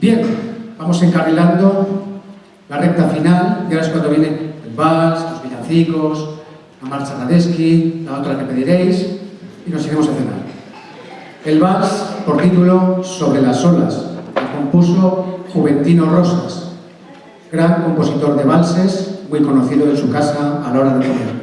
Bien, vamos encarrilando la recta final y ahora es cuando viene el vals, los villancicos, la marcha nadeski, la otra que pediréis y nos iremos a cenar. El vals, por título Sobre las olas, que compuso Juventino Rosas, gran compositor de valses, muy conocido en su casa a la hora de comer.